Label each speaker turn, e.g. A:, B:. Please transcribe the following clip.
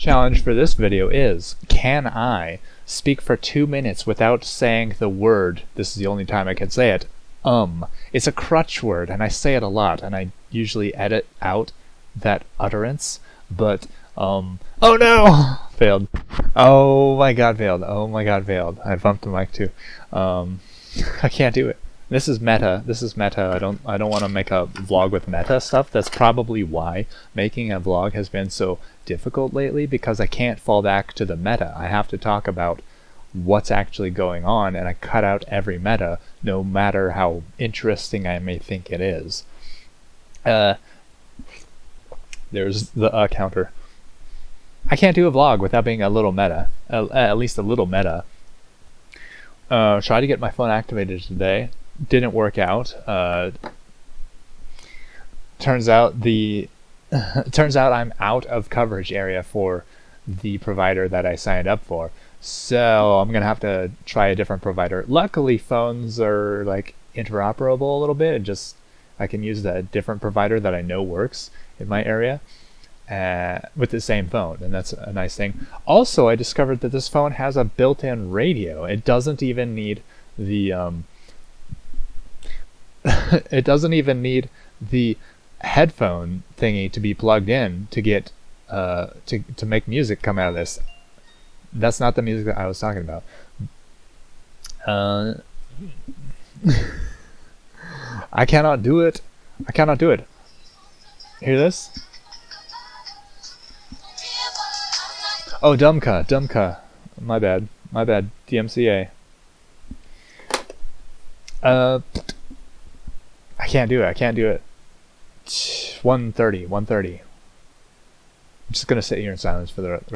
A: Challenge for this video is, can I speak for two minutes without saying the word, this is the only time I can say it, um. It's a crutch word and I say it a lot and I usually edit out that utterance, but um, oh no! failed. Oh my god, failed. Oh my god, failed. I bumped the mic too. Um, I can't do it. This is meta. This is meta. I don't I don't want to make a vlog with meta stuff. That's probably why making a vlog has been so difficult lately because I can't fall back to the meta. I have to talk about what's actually going on and I cut out every meta no matter how interesting I may think it is. Uh, there's the uh, counter. I can't do a vlog without being a little meta, at least a little meta. Uh, tried to get my phone activated today didn't work out. Uh, turns out the turns out I'm out of coverage area for the provider that I signed up for. So I'm gonna have to try a different provider. Luckily, phones are like interoperable a little bit, and just I can use a different provider that I know works in my area uh, with the same phone, and that's a nice thing. Also, I discovered that this phone has a built-in radio. It doesn't even need the um, it doesn't even need the headphone thingy to be plugged in to get uh, to to make music come out of this. That's not the music that I was talking about. Uh, I cannot do it. I cannot do it. Hear this? Oh, Dumka, Dumka. My bad. My bad. DMCA. Uh. Can't do it. I can't do it. 130, 130. I'm just going to sit here in silence for the